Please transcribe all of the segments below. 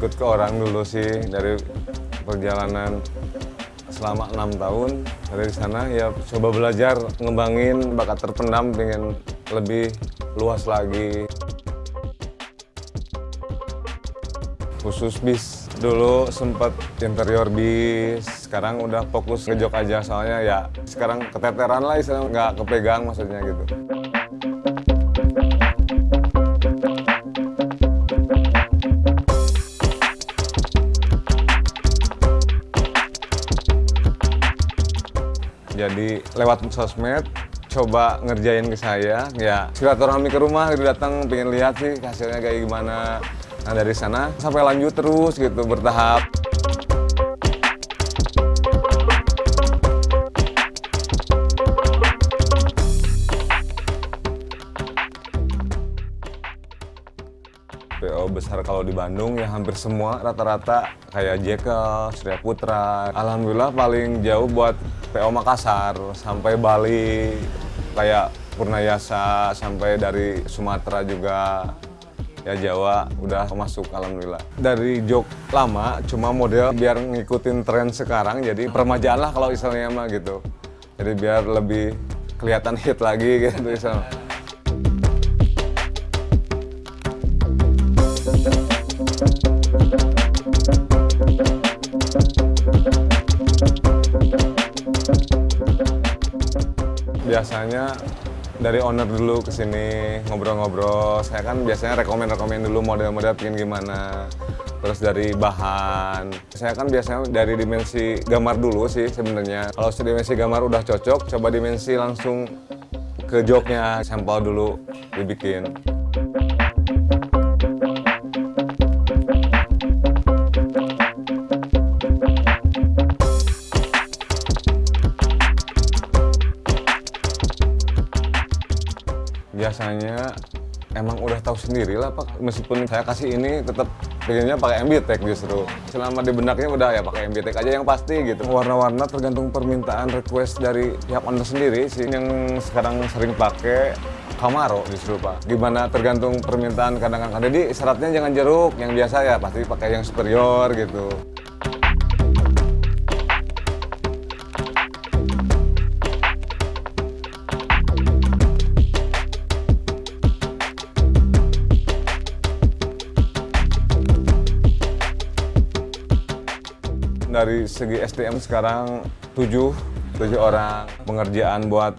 Ikut ke orang dulu sih dari perjalanan selama enam tahun dari sana. Ya coba belajar ngembangin bakat terpendam pengen lebih luas lagi. Khusus bis dulu sempat interior bis sekarang udah fokus ngejok aja soalnya ya sekarang keteteran lah istilah nggak kepegang maksudnya gitu jadi lewat sosmed coba ngerjain ke saya. Ya silaturahmi ke rumah gitu datang pengen lihat sih hasilnya kayak gimana. Nah dari sana sampai lanjut terus gitu bertahap PO besar kalau di Bandung ya hampir semua rata-rata kayak Jekyll, Surya Putra. Alhamdulillah paling jauh buat PO Makassar sampai Bali kayak Purnayasa sampai dari Sumatera juga ya Jawa udah masuk alhamdulillah dari jok lama cuma model biar ngikutin tren sekarang jadi permajaan lah kalau istilahnya mah gitu jadi biar lebih kelihatan hit lagi gitu istilahnya. Biasanya dari owner dulu ke sini ngobrol-ngobrol. Saya kan biasanya rekomend-rekomend dulu model-model pengen gimana. Terus dari bahan. Saya kan biasanya dari dimensi gambar dulu sih sebenarnya. Kalau dimensi gambar udah cocok, coba dimensi langsung ke joknya, sampel dulu dibikin. Biasanya emang udah tahu sendiri lah pak. Meskipun saya kasih ini tetap pengennya pakai MBTEK justru. Selama di benaknya udah ya pakai MBTEK aja yang pasti gitu. Warna-warna tergantung permintaan request dari pihak owner sendiri sih. Yang sekarang sering pakai Camaro justru pak. Gimana tergantung permintaan kadang-kadang. Jadi syaratnya jangan jeruk yang biasa ya pasti pakai yang superior gitu dari segi SDM sekarang tujuh tujuh orang. Pengerjaan buat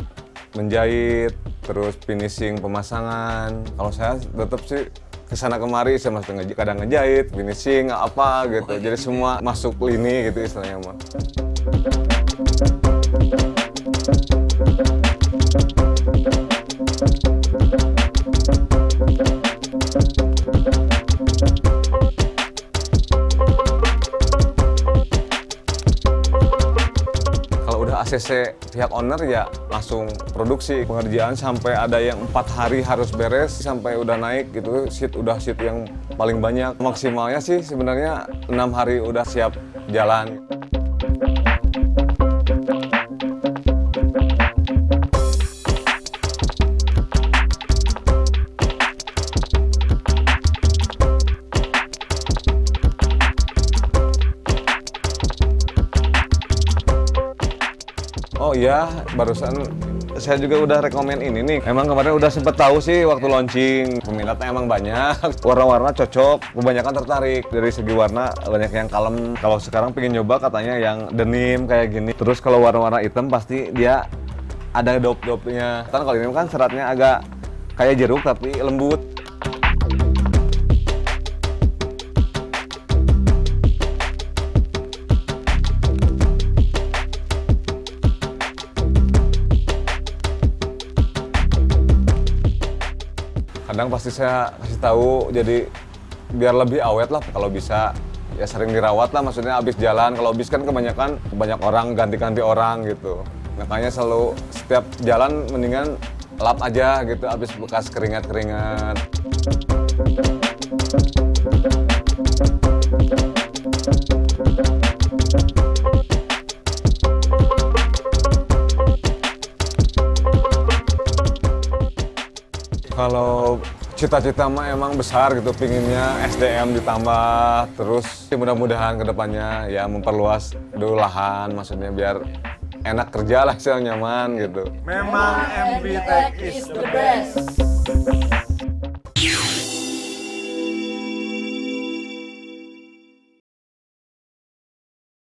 menjahit terus finishing pemasangan. Kalau saya tetap sih ke sana kemari saya masih kadang ngejahit finishing apa gitu. Jadi semua masuk lini gitu istilahnya mah ACC pihak owner ya langsung produksi pengerjaan sampai ada yang empat hari harus beres sampai udah naik gitu. Sheet udah sheet yang paling banyak. Maksimalnya sih sebenarnya enam hari udah siap jalan Oh iya, barusan saya juga udah rekomen ini nih. Emang kemarin udah sempet tahu sih waktu launching. Peminatnya emang banyak. Warna-warna cocok, kebanyakan tertarik. Dari segi warna banyak yang kalem. Kalau sekarang pengen nyoba katanya yang denim kayak gini. Terus kalau warna-warna hitam pasti dia ada dop-dopnya. Kan kalau ini kan seratnya agak kayak jeruk tapi lembut. Kadang pasti saya kasih tahu jadi biar lebih awet lah kalau bisa. Ya sering dirawat lah maksudnya habis jalan. Kalau habis kan kebanyakan banyak orang ganti-ganti orang gitu. Makanya selalu setiap jalan mendingan lap aja gitu habis bekas keringat-keringat cita-cita mah emang besar gitu pinginnya SDM ditambah terus ya mudah-mudahan ke depannya ya memperluas dulu lahan maksudnya biar enak kerja lah nyaman gitu Memang MB Tech is the best.